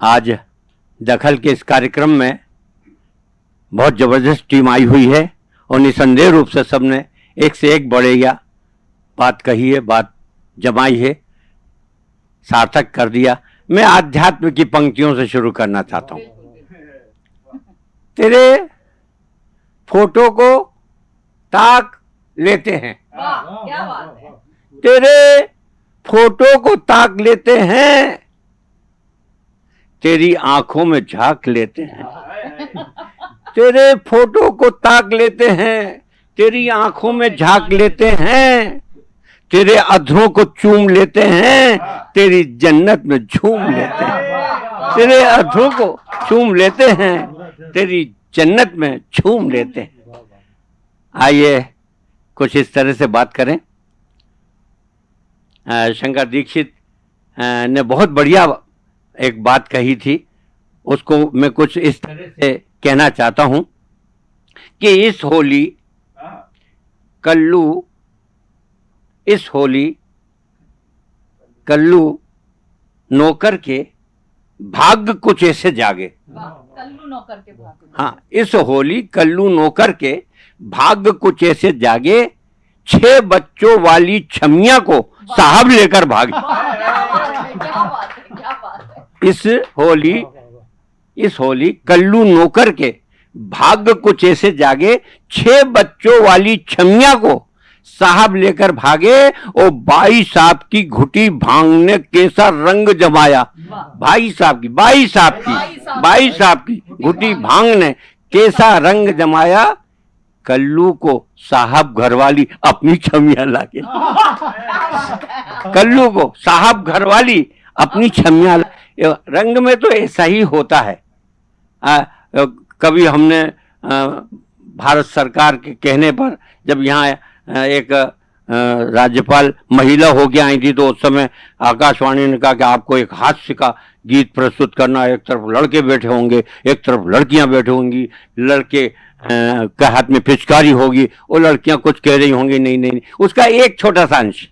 आज दखल के इस कार्यक्रम में बहुत ज़बरदस्त टीम आई हुई है और निसंदेह रूप से सबने एक से एक बड़े या बात कही है बात जमाई है सार्थक कर दिया। मैं आध्यात्म की पंक्तियों से शुरू करना चाहता हूँ। तेरे फ़ोटो को ताक लेते हैं। वाह क्या बात है। तेरे फ़ोटो को ताक लेते हैं। तेरी आँखों में झाँक लेते हैं। तेरे फ़ोटो को ताक लेते हैं। तेरी आँखों में झाँक लेते हैं। तेरे अधरों को चूम लेते हैं। तेरी जन्नत में झूम लेते हैं। तेरे अधरों को चूम लेते हैं। तेरी जन्नत में झूम लेते हैं। आइए, कुछ इस तरह से बात करें। शंकर दीक्षित ने बहुत बढ़िया एक बात कही थी उसको मैं कुछ इस तरह से कहना चाहता हूँ कि इस होली कल्लू इस होली कल्लू नौकर के भाग्य कुछ ऐसे जागे। कल्लू नौकर के भाग। हाँ इस होली कल्लू नौकर के भाग्य कुछ ऐसे जागे छह बच्चों वाली छमिया को साहब लेकर भागे क्या बात है क्या बात है इस होली इस होली कल्लू नौकर के भाग्य कुछ ऐसे जागे छह बच्चों वाली छमिया को साहब लेकर भागे और बाई साहब की घुटी भाँग ने कैसा रंग जमाया। भाई साहब की बाई साहब की की साहब की घुटी भाँग ने कैसा रंग जमाया कल्लू को साहब घरवाली अपनी छमिया लाके। कल्लू को साहब घरवाली अपनी छमिया ला- रंग में तो ऐसा ही होता है। आ, कभी हमने आ, भारत सरकार के कहने पर जब यहाँ एक राज्यपाल महिला हो के आई थी तो उस समय आकाशवाणी ने कहा कि आपको एक हास्य का गीत प्रस्तुत करना एक तरफ़ लड़के बैठे होंगे एक तरफ़ लड़कियाँ बैठे होंगी लड़के के हाथ में पिचकारी होगी और लड़कियाँ कुछ कह रही होंगी नहीं नहीं नहीं उसका एक छोटा सा अंश।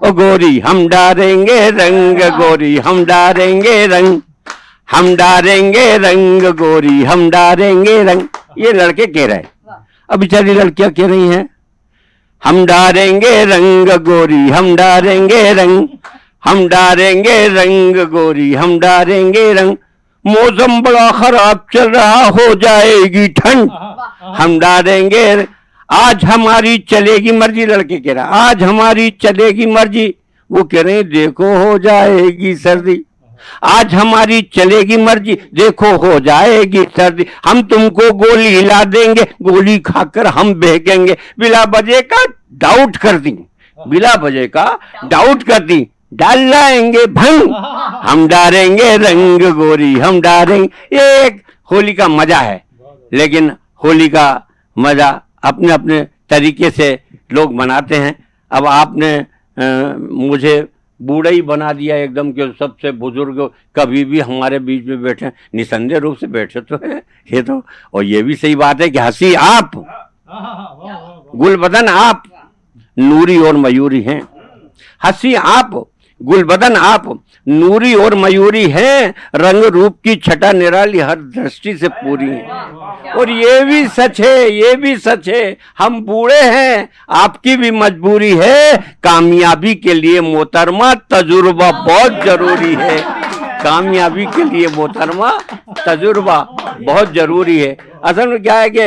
ओ गोरी हम डारेंगे रंग गोरी हम डारेंगे रंग। हम डारेंगे रंग गोरी हम डारेंगे रंग। ये लड़के कह रहे हैं। अब बेचारी लड़कियाँ कह रही हैं हम डारेंगे रंग गोरी हम डारेंगे रंग। हम डारेंगे रंग गोरी हम डारेंगे रंग। मौसम बड़ा खराब चल रहा हो जाएगी ठंड। हम डालेंगे आज हमारी चलेगी मर्ज़ी लड़के कह रहा आज हमारी चलेगी मर्ज़ी। वो कह रहे हैं, देखो हो जाएगी सर्दी। आज हमारी चलेगी मर्ज़ी देखो हो जाएगी सर्दी। हम तुमको गोली हिला देंगे गोली खाकर हम बहकेंगे बिला बजे का डाउट कर दी बिला बजे का डाउट कर दी। डाल लाएँगे भंग हम डालेंगे रंग गोरी हम डालेंगे एक होली का मज़ा है लेकिन होली का मज़ा अपने अपने तरीके से लोग मनाते हैं। अब आपने अ, मुझे बूढ़ा ही बना दिया एकदम कि सबसे बुज़ुर्ग कभी भी हमारे बीच में बैठे निसंदेह रूप से बैठे तो है ये तो और ये भी सही बात है कि हँसी आप। गुलबदन आप नूरी और मयूरी हैं। हँसी आप गुलबदन, आप नूरी और मयूरी हैं, रंग रूप की छटा निराली हर दृष्टि से पूरी है। और ये भी सच है, ये भी सच है, हम बूढ़े हैं, आपकी भी मजबूरी है, कामयाबी के लिए मोहतरमा तजुर्बा बहुत ज़रूरी है। कामयाबी के लिए मोहतरमा तजुर्बा बहुत ज़रूरी है। असल में क्या है कि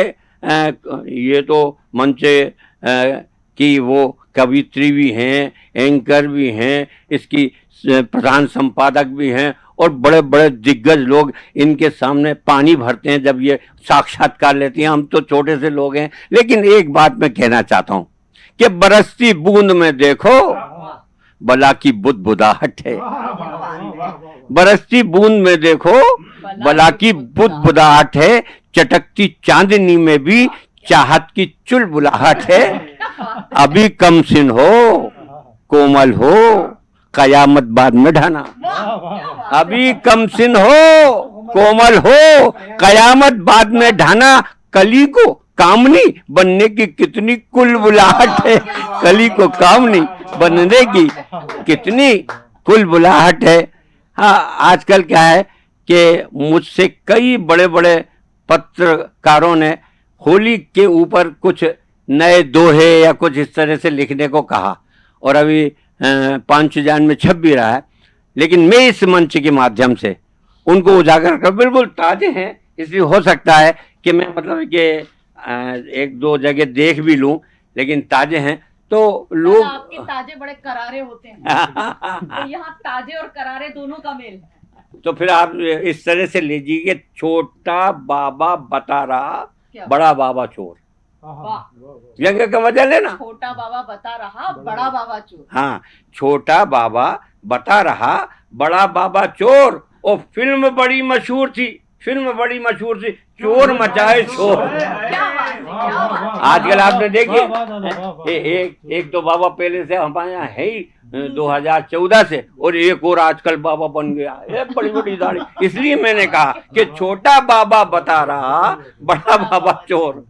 ये तो मंच की वो कवित्री भी हैं, एंकर भी हैं, इसकी प्रधान संपादक भी हैं और बड़े बड़े दिग्गज लोग इनके सामने पानी भरते हैं जब ये साक्षात्कार लेते हैं। हम तो छोटे से लोग हैं, लेकिन एक बात मैं कहना चाहता हूँ कि बरसती बूंद में देखो, बला की बुद बुदाहट है। बरसती बूंद में देखो, बला की बुद बुदाहट है, चटकती चांदनी में भी चाहत की चुलबुलाहट है। अभी कम सिन हो, कोमल हो, कयामत बाद में ढाना। अभी कम सिन हो, कोमल हो, कयामत बाद में ढाना। कली को कामनी बनने की कितनी कुल बुलाहट है। कली को कामनी बनने की कितनी कुल बुलाहट है। हाँ आजकल क्या है कि मुझसे कई बड़े बड़े पत्रकारों ने होली के ऊपर कुछ नए दोहे या कुछ इस तरह से लिखने को कहा। और अभी पाँच जान में छप भी रहा है। लेकिन मैं इस मंच के माध्यम से उनको उजागर कर बिल्कुल ताजे हैं। इसलिए हो सकता है कि मैं मतलब कि एक दो जगह देख भी लूँ लेकिन ताजे हैं। तो लोग आपके ताजे बड़े करारे होते हैं। तो यहाँ ताजे और करारे दोनों का मेल है। तो फिर आप इस तरह से लीजिए छोटा बाबा बता रहा बड़ा बाबा चोर। व्यंग का मज़ा लेना छोटा बाबा बता रहा बड़ा बाबा। चोर। हाँ छोटा बाबा बता रहा बड़ा बाबा चोर। और फ़िल्म बड़ी मशहूर थी फ़िल्म बड़ी मशहूर थी। चोर मचाए शोर आजकल आपने देखिए एक एक तो बाबा पहले से हमारे यहाँ है ही 2014 से और एक और आजकल बाबा बन गया। बड़ी बड़ी दाढ़ी। इसलिए मैंने कहा कि छोटा बाबा बता रहा बड़ा बाबा चोर।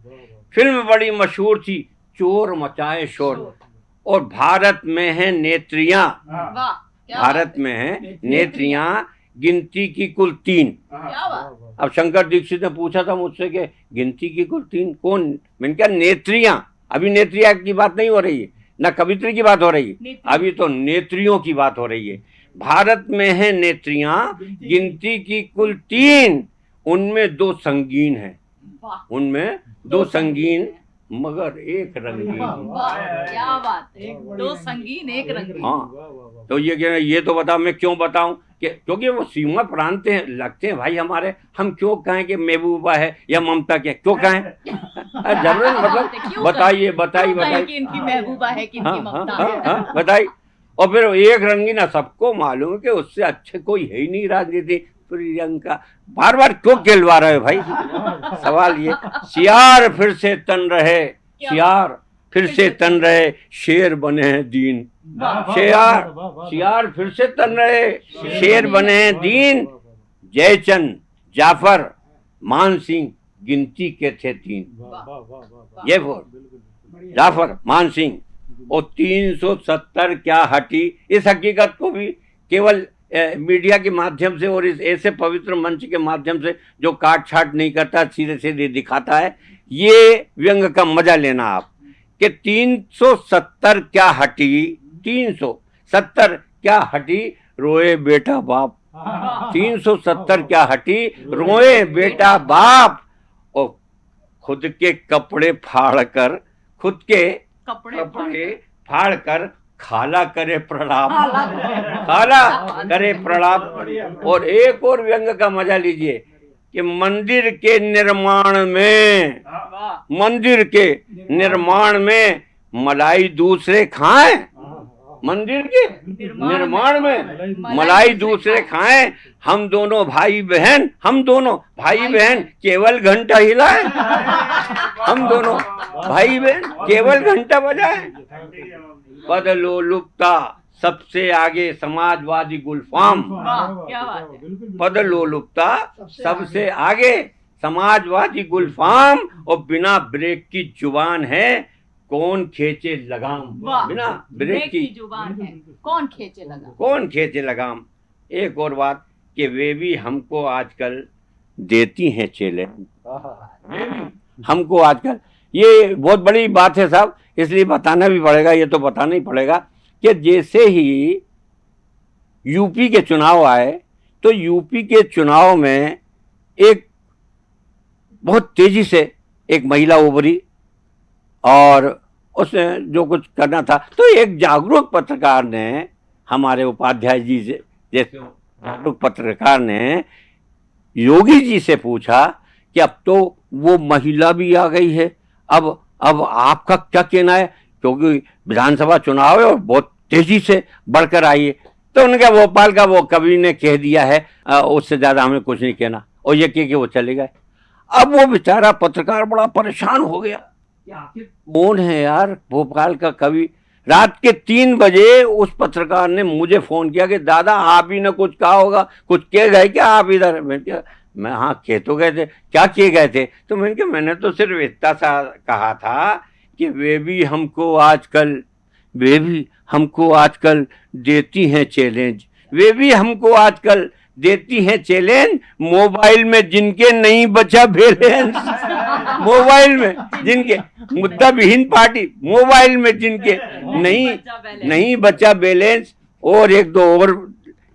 फ़िल्म बड़ी मशहूर थी चोर मचाए शोर। और भारत में है नेत्रियाँ। भारत में है नेत्रियाँ गिनती की कुल तीन। अब शंकर दीक्षित ने पूछा था मुझसे कि गिनती की कुल तीन कौन? मैंने क्या नेत्रियाँ। अभी नेत्रिया की बात नहीं हो रही है न कवित्री की बात हो रही है। अभी तो नेत्रियों की बात हो रही है। भारत में है नेत्रियाँ गिनती की कुल तीन। उनमें दो संगीन है। उनमें दो संगीन मगर एक रंगीन। क्या बात है। दो संगीन एक रंगीन। हाँ। तो ये क्या ये तो बताओ मैं क्यों बताऊँ कि क्योंकि वो सीमा प्रांत हैं लगते हैं भाई हमारे हम क्यों कहें कि महबूबा है या ममता के क्यों कहें? जबरन मतलब बताइए बताइए बताइए इनकी महबूबा है कि हाँ, हाँ, हाँ, बताइए। और फिर एक रंगीना सबको मालूम है कि उससे अच्छे कोई है ही नहीं राजनीति। प्रियंका बार बार क्यों खेलवा रहे भाई? सवाल ये। सियार फिर से तन रहे सियार फिर से तन रहे शेर बने हैं दीन। शेर सियार फिर से तन रहे शेर बने हैं दीन। जयचंद जाफ़र मान सिंह गिनती के थे तीन। ये बोल जाफ़र मान सिंह और तीन सौ सत्तर क्या हटी? इस हकीकत को भी केवल मीडिया के माध्यम से और इस ऐसे पवित्र मंच के माध्यम से जो काट छाट नहीं करता सीधे सीधे दिखाता है ये व्यंग का मज़ा लेना आप। कि 370 क्या हटी 370 क्या हटी रोए बेटा बाप। 370 क्या हटी रोए बेटा बाप। और खुद के कपड़े फाड़ कर खुद के कपड़े फाड़ कर खाला करे प्रणाम। खाला करे प्रणाम। और एक और व्यंग का मज़ा लीजिए कि मंदिर के निर्माण में मंदिर के निर्माण में मलाई दूसरे खाए? मंदिर के निर्माण में मलाई दूसरे खाए। हम दोनों भाई बहन हम दोनों भाई बहन केवल घंटा हिलाए? हम दोनों भाई बहन केवल घंटा बजाए? बदलो लुप्ता सबसे आगे समाजवादी गुलफाम। बदलो लुप्ता सबसे आगे। समाजवादी गुलफाम और बिना ब्रेक की ज़ुबान है कौन खेचे लगाम? बिना ब्रेक की ज़ुबान है। कौन खेचे लगाम? कौन खेचे लगाम? एक और बात कि वे भी हमको आजकल देती हैं चेले। हमको आजकल। ये बहुत बड़ी बात है साहब इसलिए बताना भी पड़ेगा, ये तो बताना ही पड़ेगा कि जैसे ही यूपी के चुनाव आए तो यूपी के चुनाव में एक बहुत तेज़ी से एक महिला उभरी और उसने जो कुछ करना था। तो एक जागरूक पत्रकार ने, हमारे उपाध्याय जी से, जैसे जागरूक पत्रकार ने योगी जी से पूछा कि अब तो वो महिला भी आ गई है, अब अब आपका क्या कहना है? क्योंकि विधानसभा चुनाव है और बहुत तेज़ी से बढ़कर आई है। तो उनका भोपाल का वो कवि ने कह दिया है उससे ज़्यादा हमें कुछ नहीं कहना। और ये कह के वो चले गए। अब वो बेचारा पत्रकार बड़ा परेशान हो गया। कौन है यार भोपाल का कवि? रात के तीन बजे उस पत्रकार ने मुझे फ़ोन किया कि, दादा, आप ही ने कुछ कहा होगा। कुछ कह गए क्या आप इधर? मैं हाँ कह तो गए थे। क्या किए गए थे? तो मैंने कहा, मैंने तो सिर्फ़ इतना सा कहा था कि वे भी हमको आजकल, वे भी हमको आजकल देती हैं चैलेंज वे भी हमको आजकल देती हैं चैलेंज मोबाइल में जिनके नहीं बचा बैलेंस मोबाइल में जिनके, मुद्दा विहीन पार्टी, मोबाइल में जिनके नहीं। नहीं बचा बैलेंस और एक दो और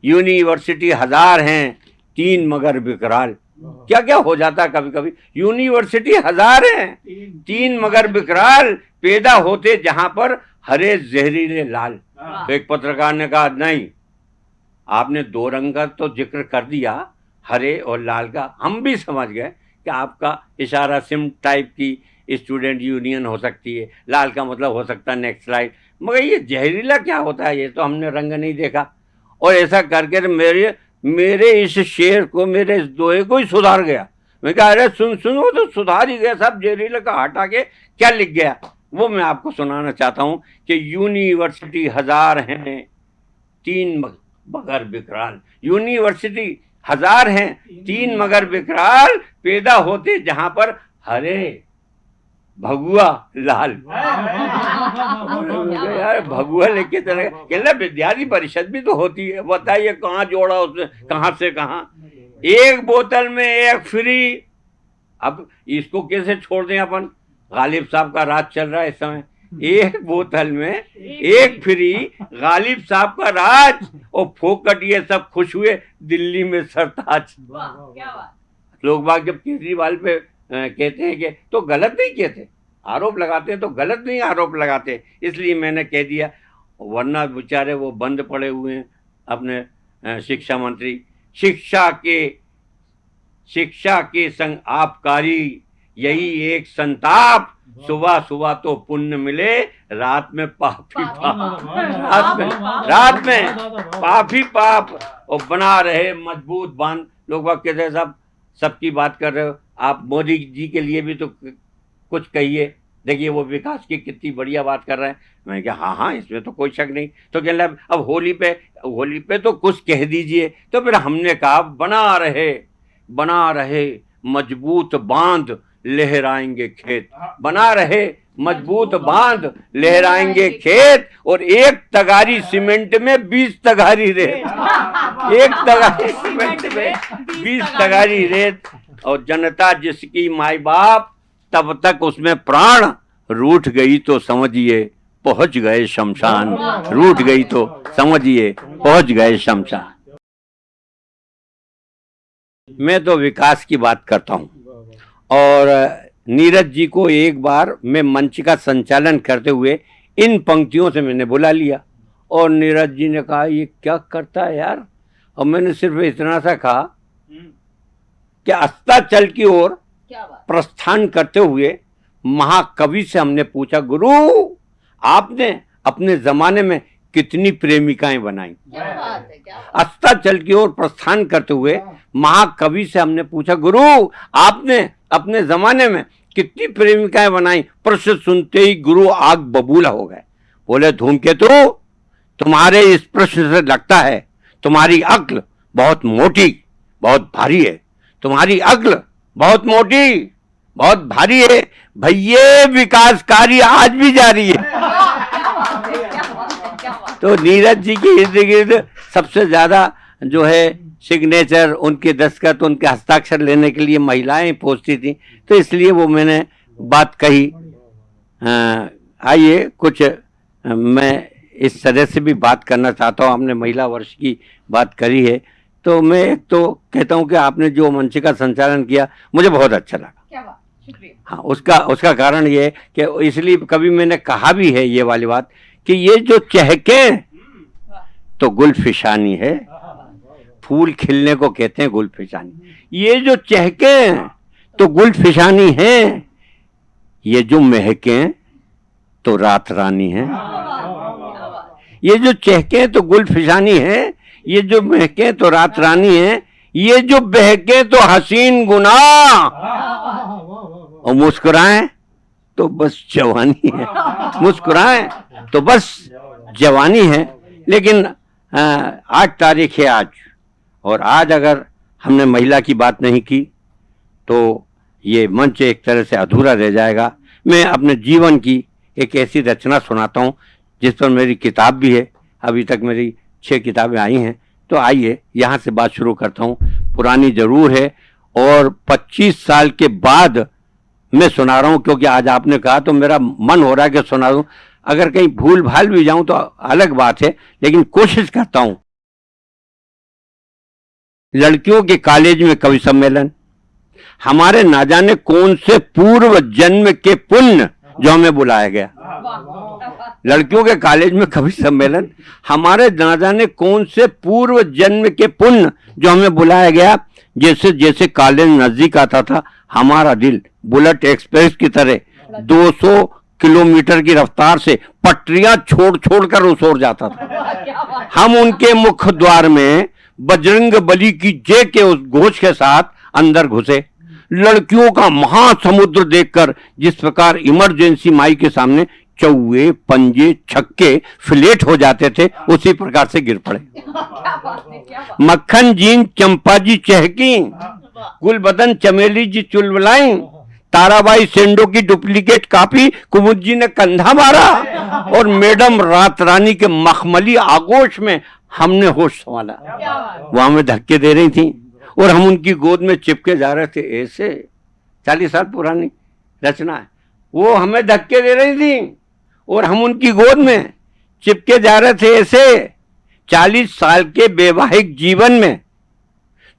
यूनिवर्सिटी हज़ार हैं। तीन मगर विकराल क्या क्या हो जाता है कभी कभी यूनिवर्सिटी हज़ार हैं। तीन। मगर विकराल पैदा होते जहाँ पर हरे जहरीले लाल। तो एक पत्रकार ने कहा नहीं आपने दो रंग का तो ज़िक्र कर दिया हरे और लाल का। हम भी समझ गए कि आपका इशारा सिम टाइप की स्टूडेंट यूनियन हो सकती है। लाल का मतलब हो सकता है नेक्स्ट स्लाइड। मगर ये जहरीला क्या होता है? ये तो हमने रंग नहीं देखा। और ऐसा करके तो मेरे मेरे इस शेर को, मेरे इस दोहे को ही सुधार गया। मैं कहा अरे सुन सुन तो सुधार ही गया, सब जहरीला का हटा के क्या लिख गया? वो मैं आपको सुनाना चाहता हूँ कि यूनिवर्सिटी हज़ार हैं, तीन मगर विकराल यूनिवर्सिटी हज़ार हैं, तीन मगर विकराल पैदा होते जहाँ पर हरे भगुआ लाल। यार भगुआ लेके चले गए। कहना विद्यार्थी परिषद भी तो होती है। बताइए कहाँ जोड़ा उसने? कहाँ से कहाँ? एक बोतल में एक फ्री। अब इसको कैसे छोड़ दें अपन? गालिब साहब का राज चल रहा है इस समय। एक बोतल में एक फ्री गालिब साहब का राज। और फोकट ये सब खुश हुए दिल्ली में सरताज। वाह क्या बात। लोग बाग जब केजरीवाल पे कहते हैं कि तो गलत नहीं कहते आरोप लगाते हैं तो गलत नहीं आरोप लगाते। इसलिए मैंने कह दिया वरना बेचारे वो बंद पड़े हुए हैं अपने शिक्षा मंत्री। शिक्षा के शिक्षा के संग आपकारी यही एक संताप। सुबह सुबह तो पुण्य मिले रात में पापी पाप रात में रात में पापी पाप। और बना रहे मज़बूत बाँध। लोग बाग कहते हैं सब सबकी बात कर रहे हो। आप मोदी जी के लिए भी तो कुछ कहिए। देखिए वो विकास की कितनी बढ़िया बात कर रहे हैं। मैंने कहा हाँ हाँ इसमें तो कोई शक नहीं। तो कहने अब होली पे होली पे तो कुछ कह दीजिए। तो फिर हमने कहा, बना रहे बना रहे, मज़बूत बाँध लहराएँगे खेत। बना रहे, मज़बूत बाँध लहराएँगे खेत और एक तगारी सीमेंट में बीस तगारी रेत। एक तगारी सीमेंट में बीस तगारी रेत। और जनता जिसकी माई बाप तब तक उसमें प्राण रूठ गई तो समझिए, पहुँच गए शमशान। रूठ गई तो समझिए, पहुँच गए शमशान। मैं तो विकास की बात करता हूँ। और नीरज जी को एक बार मैं मंच का संचालन करते हुए इन पंक्तियों से मैंने बुला लिया। और नीरज जी ने कहा, ये क्या करता है यार? और मैंने सिर्फ़ इतना सा कहा कि अस्ताचल की ओर प्रस्थान करते हुए महाकवि से हमने पूछा गुरु आपने अपने जमाने में कितनी प्रेमिकाएँ बनाई? क्या बात है क्या बात अस्ताचल की ओर प्रस्थान करते हुए महाकवि से हमने पूछा गुरु आपने अपने जमाने में कितनी प्रेमिकाएँ बनाई? प्रश्न सुनते ही गुरु आग बबूला हो गए। बोले धूमकेतु तुम्हारे इस प्रश्न से लगता है तुम्हारी अक्ल बहुत मोटी बहुत भारी है। तुम्हारी अक्ल बहुत मोटी, बहुत भारी है। भैये विकास कार्य आज भी जारी है। तो नीरज जी के इर्द गिर्द सबसे ज़्यादा जो है सिग्नेचर उनके दस्तखत, उनके हस्ताक्षर लेने के लिए महिलाएँ पहुँचती थी। तो इसलिए वो मैंने बात कही। आइए, कुछ मैं इस तरह से भी बात करना चाहता हूँ। हमने महिला वर्ष की बात करी है। तो मैं एक तो कहता हूँ कि आपने जो मंच का संचालन किया मुझे बहुत अच्छा लगा। क्या बात हाँ उसका उसका कारण ये है कि इसलिए कभी मैंने कहा भी है ये वाली बात कि ये जो चहके तो गुलफिशानी है। फूल खिलने को कहते हैं गुलफिशानी। ये जो चहके तो गुलफिशानी है। ये जो महके तो रात रानी है। ये जो चहके तो गुलफिशानी है। ये जो महके तो रात रानी है, ये जो बहके तो हसीन गुना और मुस्कुराएँ तो बस जवानी है। मुस्कुराएँ तो बस जवानी है। लेकिन आठ तारीख है आज। और आज अगर हमने महिला की बात नहीं की तो ये मंच एक तरह से अधूरा रह जाएगा। मैं अपने जीवन की एक ऐसी रचना सुनाता हूँ, जिस पर मेरी किताब भी है। अभी तक मेरी छह किताबें आई हैं। तो आइए, यहाँ से बात शुरू करता हूँ। पुरानी ज़रूर है और 25 साल के बाद मैं सुना रहा हूँ, क्योंकि आज आपने कहा तो मेरा मन हो रहा है कि सुना दूँ। अगर कहीं भूल भाल भी जाऊँ तो अलग बात है, लेकिन कोशिश करता हूँ। लड़कियों के कॉलेज में कवि सम्मेलन। हमारे ना जाने कौन से पूर्व जन्म के पुण्य जो हमें बुलाया गया। लड़कियों के कॉलेज में कवि सम्मेलन। हमारे ना जाने कौन से पूर्व जन्म के पुण्य जो हमें बुलाया गया? जैसे जैसे कॉलेज नज़दीक आता था, हमारा दिल बुलेट एक्सप्रेस की तरह 200 किलोमीटर की रफ्तार से पटरियाँ छोड़ छोड़ कर उस जाता था। हम उनके मुख्य द्वार में बजरंग बली की जय के उस घोष के साथ अंदर घुसे। लड़कियों का महासमुद्र देखकर जिस प्रकार इमरजेंसी माई के सामने चौवे पंजे छक्के फ्लेट हो जाते थे उसी प्रकार से गिर पड़े। मक्खन जीन चंपा जी चहकी गुलबदन चमेली जी चुलबलाई ताराबाई सेंडो की डुप्लीकेट कापी कुमुद जी ने कंधा मारा और मैडम रात रानी के मखमली आगोश में हमने होश संभाला। वो हमें धक्के दे रही थी। और हम उनकी गोद में चिपके जा रहे थे, ऐसे चालीस साल पुरानी रचना है। वो हमें धक्के दे रही थी और हम उनकी गोद में चिपके जा रहे थे, ऐसे चालीस साल के वैवाहिक जीवन में।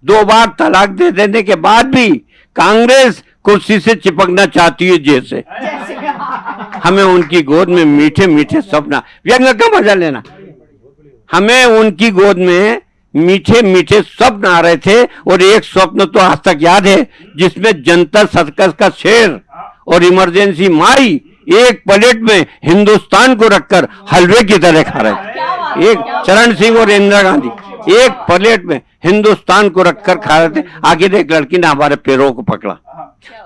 दो बार तलाक दे देने के बाद भी कांग्रेस कुर्सी से चिपकना चाहती है जैसे। हमें उनकी गोद में मीठे मीठे सपना व्यंग का मज़ा लेना। हमें उनकी गोद में मीठे मीठे स्वप्न आ रहे थे और एक स्वप्न तो आज तक याद है जिसमें जनता सर्कस का शेर और इमरजेंसी माई एक प्लेट में हिंदुस्तान को रखकर हलवे की तरह खा रहे थे। एक चरण सिंह और इंदिरा गांधी। एक प्लेट में हिंदुस्तान को रखकर खा रहे थे। आखिर एक लड़की ने हमारे पैरों को पकड़ा।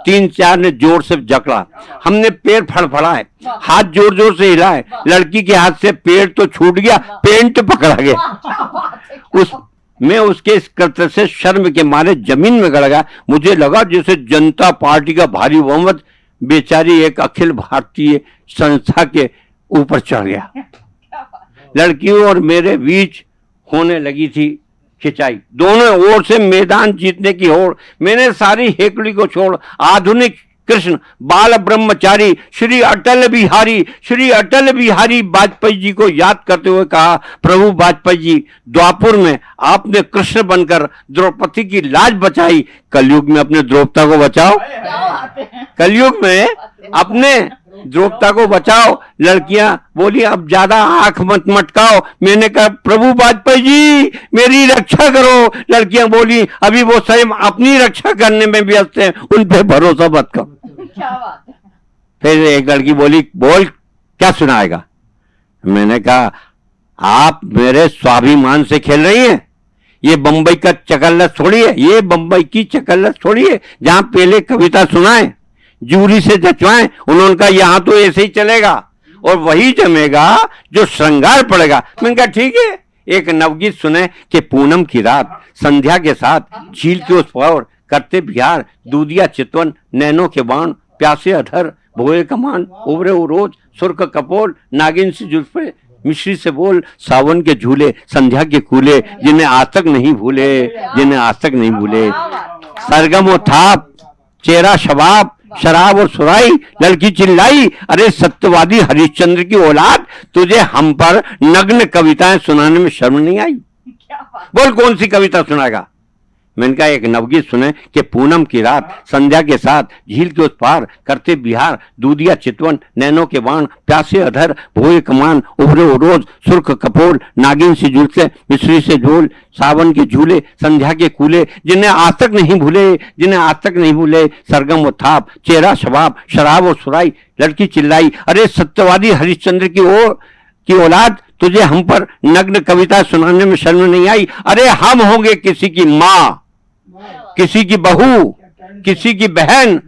तीन चार ने ज़ोर से जकड़ा। हमने पैर फड़फड़ाए हाथ ज़ोर ज़ोर से हिलाए। लड़की के हाथ से पैर तो छूट गया पेंट पकड़ा गया। उस मैं उसके इस कृत्य से शर्म के मारे ज़मीन में गड़ गया। मुझे लगा जैसे जनता पार्टी का भारी बहुमत बेचारी एक अखिल भारतीय संस्था के ऊपर चढ़ गया। लड़कियों और मेरे बीच होने लगी थी खिंचाई। दोनों ओर से मैदान जीतने की होड़ मैंने सारी हेकड़ी को छोड़ आधुनिक कृष्ण बाल ब्रह्मचारी श्री अटल बिहारी श्री अटल बिहारी वाजपेयी जी को याद करते हुए कहा प्रभु वाजपेयी जी द्वापुर में आपने कृष्ण बनकर द्रौपदी की लाज बचाई। कलयुग में अपने द्रौपदा को बचाओ। कलयुग में अपने द्रौपदा को बचाओ लड़कियाँ बोली अब ज़्यादा आँख मत मटकाओ। मैंने कहा प्रभु वाजपेयी जी मेरी रक्षा करो। लड़कियाँ बोली अभी वो स्वयं अपनी रक्षा करने में व्यस्त हैं उन पे भरोसा मत करो। फिर एक लड़की बोली बोल क्या सुनाएगा? मैंने कहा आप मेरे स्वाभिमान से खेल रही हैं। ये बंबई का चकल्लस थोड़ी है ये बंबई की चकल्लत है जहाँ पहले कविता सुनाए। जूरी से जचवाएँ, उन्होंने कहा, यहाँ तो ऐसे ही चलेगा और वही जमेगा जो श्रृंगार पड़ेगा। मैंने कहा, ठीक है। एक नवगीत सुने कि पूनम की रात, संध्या के साथ झील के उस पार करते बिहार, दूधिया चितवन, नैनो के बाण, प्यासे अधर, भोए कमान उबरे रोज, सुर्ख कपोल, नागिन से जुल्फे, मिश्री से बोल, सावन के झूले, संध्या के कूले, जिन्हें आज तक नहीं भूले, जिन्हें आज तक नहीं भूले। सरगम और थाप, चेहरा शबाब शराब और सुराई लड़की चिल्लाई अरे सत्यवादी हरिश्चंद्र की औलाद तुझे हम पर नग्न कविताएँ सुनाने में शर्म नहीं आई? बोल कौन सी कविता सुनाएगा? मैंने कहा, एक नवगीत सुने कि पूनम की रात, संध्या के साथ, झील के उस पार, करते बिहार, दूधिया चितवन, नैनो के वाण प्यासे अधर, भोए कमान, उभरे रोज, सुर्ख कपोल, नागिन से झूलते मिश्री से झोल, सावन के झूले, संध्या के कूले, जिन्हें आज तक नहीं भूले, जिन्हें आज तक नहीं भूले, सरगम और थाप चेहरा शबाब, शराब और सुराई, लड़की चिल्लाई, अरे सत्यवादी हरिश्चंद्र की ओर, की औलाद, तुझे हम पर नग्न कविता सुनाने में शर्म नहीं आई? अरे हम होंगे किसी की माँ। किसी की बहू किसी की बहन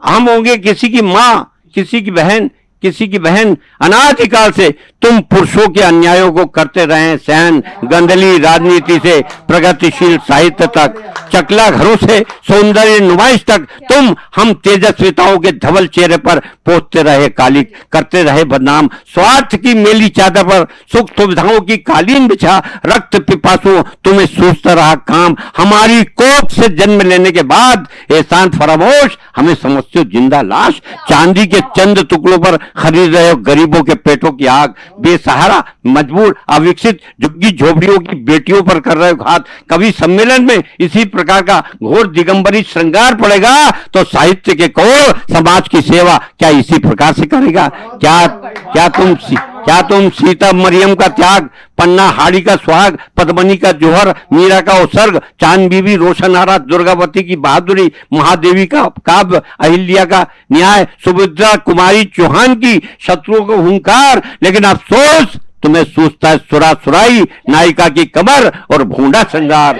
हम होंगे किसी की माँ किसी की बहन किसी की बहन अनाधिकाल से तुम पुरुषों के अन्यायों को करते रहे सहन गंदली राजनीति से प्रगतिशील साहित्य तक, चकला घरों से सौंदर्य नुमाइश तक, तुम हम तेजस्विताओं के धवल चेहरे पर पोतते रहे काली करते रहे बदनाम, स्वार्थ की मेली चादर पर सुख सुविधाओं की कालीन बिछा, रक्त पिपासु तुम्हें सूझता रहा काम, हमारी कोख से जन्म लेने के बाद एहसान फरामोश, हमें समझते हो ज़िंदा लाश, चांदी के चंद टुकड़ों पर खरीद रहे हो, गरीबों के पेटों की आग, बेसहारा, मजबूर, अविकसित झुग्गी झोपड़ियों की बेटियों पर कर रहे हो घात। कभी सम्मेलन में इसी प्रकार का घोर दिगंबरी श्रृंगार पड़ेगा तो साहित्य के कौर समाज की सेवा क्या इसी प्रकार से करेगा? क्या क्या तुम सी- क्या तुम सीता मरियम का त्याग, पन्ना हाड़ी का सुहाग, पद्मनी का जोहर, मीरा का उत्सर्ग चाँद बीबी आरा दुर्गावती की बहादुरी, महादेवी का काव्य, अहिल्या का न्याय, सुभद्रा कुमारी चौहान की शत्रुओं को हुंकार? लेकिन अफसोस तुम्हें सूझता है सुरा सुराई नायिका की कमर और भूडा श्रृंगार।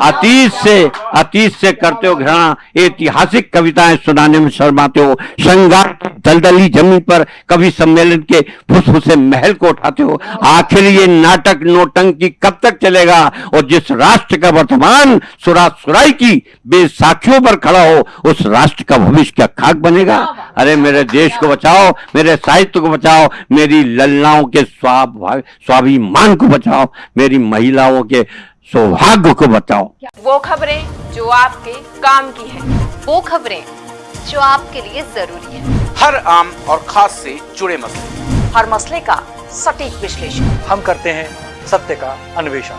अतीत से अतीत से करते हो घृणा ऐतिहासिक कविताएँ सुनाने में शर्माते हो श्रृंगार दलदली ज़मीन पर कवि सम्मेलन के फुसफुसे महल को उठाते हो आखिर ये नाटक नोटंकी कब तक चलेगा? और जिस राष्ट्र का वर्तमान सुरा सुराई की बेसाखियों पर खड़ा हो उस राष्ट्र का भविष्य क्या खाक बनेगा? अरे मेरे देश को बचाओ मेरे साहित्य को बचाओ मेरी ललनाओं के स्वाभा- स्वाभिमान को बचाओ मेरी महिलाओं के सौभाग्य को बचाओ। वो खबरें जो आपके काम की है वो खबरें जो आपके लिए ज़रूरी है। हर आम और खास से जुड़े मसले। हर मसले का सटीक विश्लेषण। हम करते हैं सत्य का अन्वेषण।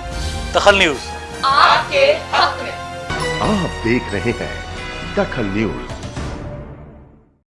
दखल न्यूज़। आपके हक में। आप देख रहे हैं दखल न्यूज़।